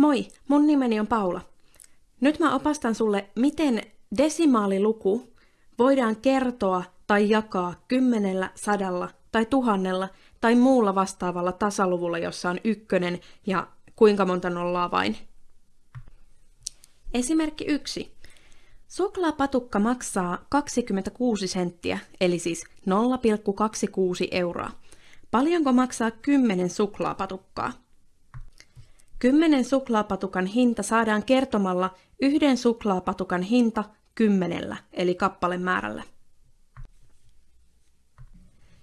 Moi, mun nimeni on Paula. Nyt mä opastan sulle, miten desimaaliluku voidaan kertoa tai jakaa kymmenellä, sadalla tai tuhannella tai muulla vastaavalla tasaluvulla, jossa on ykkönen ja kuinka monta nollaa vain. Esimerkki 1. Suklaapatukka maksaa 26 senttiä, eli siis 0,26 euroa. Paljonko maksaa 10 suklaapatukkaa? 10 suklaapatukan hinta saadaan kertomalla yhden suklaapatukan hinta kymmenellä, eli kappalemäärällä.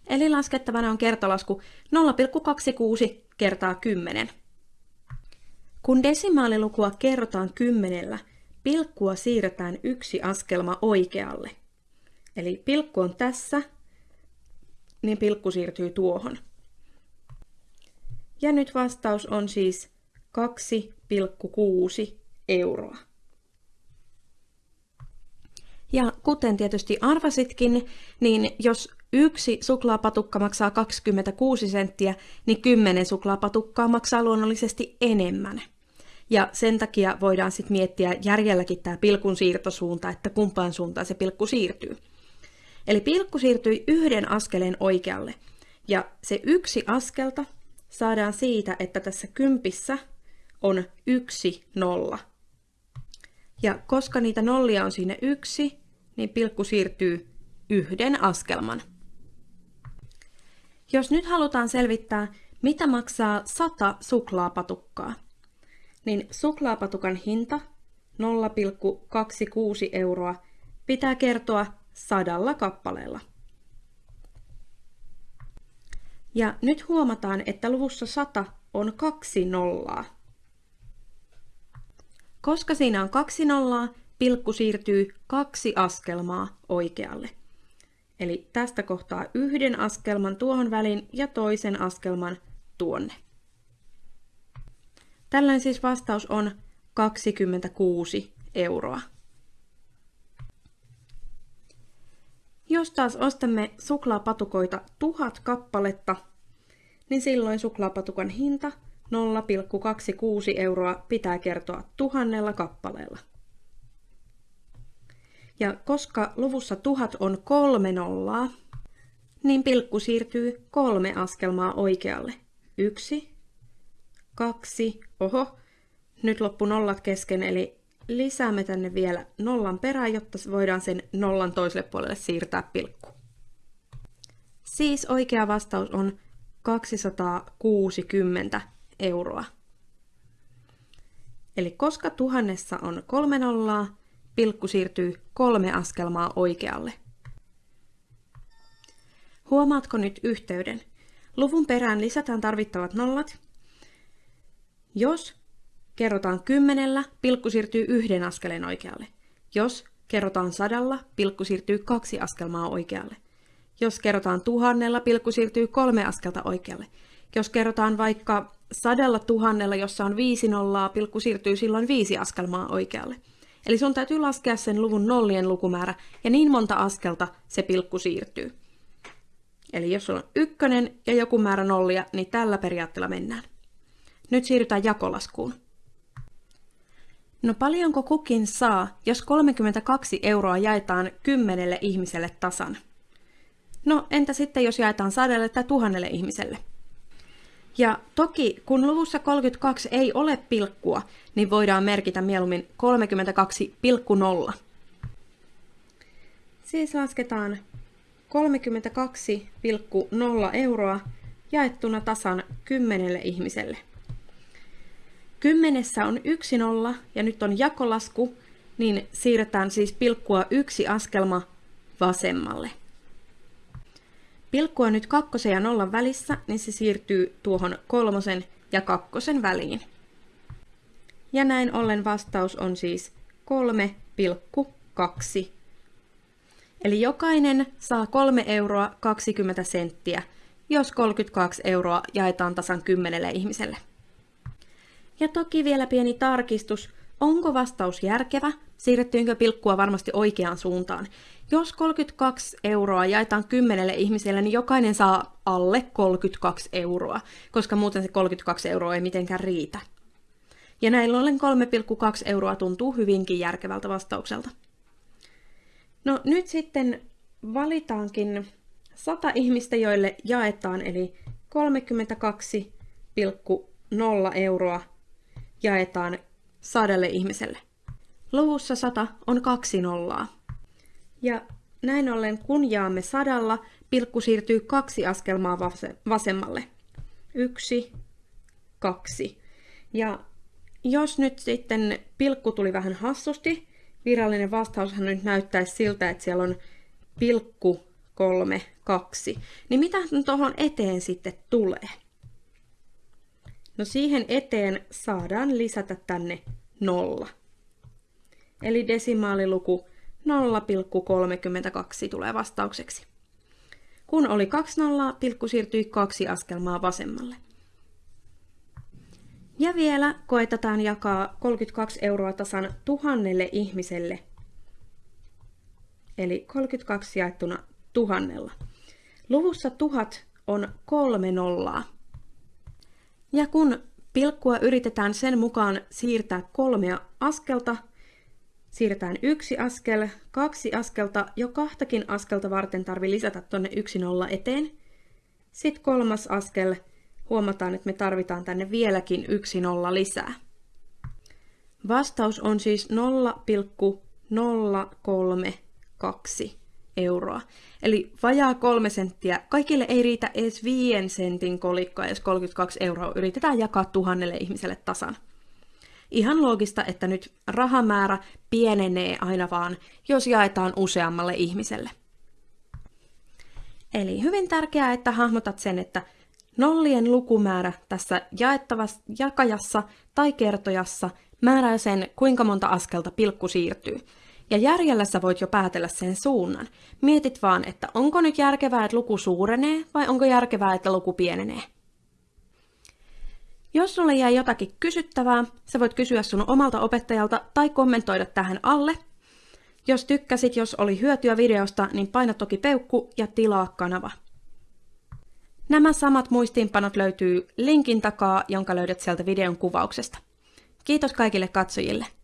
Eli laskettavana on kertolasku 0,26 kertaa 10. Kun desimaalilukua kerrotaan kymmenellä, pilkkua siirretään yksi askelma oikealle. Eli pilkku on tässä, niin pilkku siirtyy tuohon. Ja nyt vastaus on siis 2,6 euroa. Ja kuten tietysti arvasitkin, niin jos yksi suklaapatukka maksaa 26 senttiä, niin 10 suklaapatukkaa maksaa luonnollisesti enemmän. Ja sen takia voidaan sitten miettiä järjelläkin tämä pilkun siirtosuunta, että kumpaan suuntaan se pilkku siirtyy. Eli pilkku siirtyi yhden askeleen oikealle. Ja se yksi askelta saadaan siitä, että tässä kympissä on yksi nolla. Ja koska niitä nollia on siinä yksi, niin pilkku siirtyy yhden askelman. Jos nyt halutaan selvittää, mitä maksaa 100 suklaapatukkaa, niin suklaapatukan hinta 0,26 euroa pitää kertoa sadalla kappaleella. Ja nyt huomataan, että luvussa 100 on kaksi nollaa. Koska siinä on kaksi nollaa, pilkku siirtyy kaksi askelmaa oikealle. Eli tästä kohtaa yhden askelman tuohon väliin ja toisen askelman tuonne. Tällöin siis vastaus on 26 euroa. Jos taas ostamme suklaapatukoita tuhat kappaletta, niin silloin suklaapatukan hinta 0,26 euroa pitää kertoa tuhannella kappaleella. Ja koska luvussa tuhat on kolme nollaa, niin pilkku siirtyy kolme askelmaa oikealle. Yksi, kaksi, oho, nyt loppu nollat kesken, eli lisäämme tänne vielä nollan perään, jotta voidaan sen nollan toiselle puolelle siirtää pilkku. Siis oikea vastaus on 260 euroa. Eli koska tuhannessa on kolme nollaa, pilkku siirtyy kolme askelmaa oikealle. Huomaatko nyt yhteyden? Luvun perään lisätään tarvittavat nollat. Jos kerrotaan kymmenellä, pilkku siirtyy yhden askeleen oikealle. Jos kerrotaan sadalla, pilkku siirtyy kaksi askelmaa oikealle. Jos kerrotaan tuhannella, pilkku siirtyy kolme askelta oikealle. Jos kerrotaan vaikka sadalla tuhannella, jossa on viisi nollaa, pilkku siirtyy silloin viisi askelmaa oikealle. Eli sun täytyy laskea sen luvun nollien lukumäärä ja niin monta askelta se pilkku siirtyy. Eli jos sulla on ykkönen ja joku määrä nollia, niin tällä periaatteella mennään. Nyt siirrytään jakolaskuun. No paljonko kukin saa, jos 32 euroa jaetaan kymmenelle ihmiselle tasan? No entä sitten, jos jaetaan sadelle tai tuhannelle ihmiselle? Ja toki, kun luvussa 32 ei ole pilkkua, niin voidaan merkitä mieluummin 32,0. Siis lasketaan 32,0 euroa jaettuna tasan kymmenelle ihmiselle. Kymmenessä on yksi nolla ja nyt on jakolasku, niin siirretään siis pilkkua yksi askelma vasemmalle. Pilkku on nyt kakkosen ja nollan välissä, niin se siirtyy tuohon kolmosen ja kakkosen väliin. Ja näin ollen vastaus on siis 3,2. Eli jokainen saa 3 euroa 20 senttiä, jos 32 euroa jaetaan tasan 10 ihmiselle. Ja toki vielä pieni tarkistus, onko vastaus järkevä, siirrettyinkö pilkkua varmasti oikeaan suuntaan. Jos 32 euroa jaetaan kymmenelle ihmiselle, niin jokainen saa alle 32 euroa, koska muuten se 32 euroa ei mitenkään riitä. Ja näin ollen 3,2 euroa tuntuu hyvinkin järkevältä vastaukselta. No nyt sitten valitaankin 100 ihmistä, joille jaetaan, eli 32,0 euroa jaetaan sadelle ihmiselle. Luvussa 100 on kaksi nollaa. Ja näin ollen kun jaamme sadalla, pilkku siirtyy kaksi askelmaa vasemmalle. Yksi, kaksi. Ja jos nyt sitten pilkku tuli vähän hassusti, virallinen vastaushan nyt näyttäisi siltä, että siellä on pilkku kolme, kaksi. Niin mitä tuohon eteen sitten tulee? No siihen eteen saadaan lisätä tänne nolla. Eli desimaaliluku 0,32 tulee vastaukseksi. Kun oli kaksi nollaa, pilkku siirtyi kaksi askelmaa vasemmalle. Ja vielä koetetaan jakaa 32 euroa tasan tuhannelle ihmiselle. Eli 32 jaettuna tuhannella. Luvussa tuhat on kolme nollaa. Ja kun pilkkua yritetään sen mukaan siirtää kolmea askelta, siirretään yksi askel, kaksi askelta, jo kahtakin askelta varten tarvii lisätä tonne yksi nolla eteen. Sitten kolmas askel, huomataan, että me tarvitaan tänne vieläkin yksi nolla lisää. Vastaus on siis 0,032 euroa. Eli vajaa kolme senttiä. Kaikille ei riitä edes viien sentin kolikkoa, jos 32 euroa yritetään jakaa tuhannelle ihmiselle tasan. Ihan loogista, että nyt rahamäärä pienenee aina vaan, jos jaetaan useammalle ihmiselle. Eli hyvin tärkeää, että hahmotat sen, että nollien lukumäärä tässä jaettavassa jakajassa tai kertojassa määrää sen, kuinka monta askelta pilkku siirtyy. Ja järjellä sä voit jo päätellä sen suunnan. Mietit vaan, että onko nyt järkevää, että luku suurenee vai onko järkevää, että luku pienenee. Jos sulle jää jotakin kysyttävää, sä voit kysyä sun omalta opettajalta tai kommentoida tähän alle. Jos tykkäsit, jos oli hyötyä videosta, niin paina toki peukku ja tilaa kanava. Nämä samat muistiinpanot löytyy linkin takaa, jonka löydät sieltä videon kuvauksesta. Kiitos kaikille katsojille!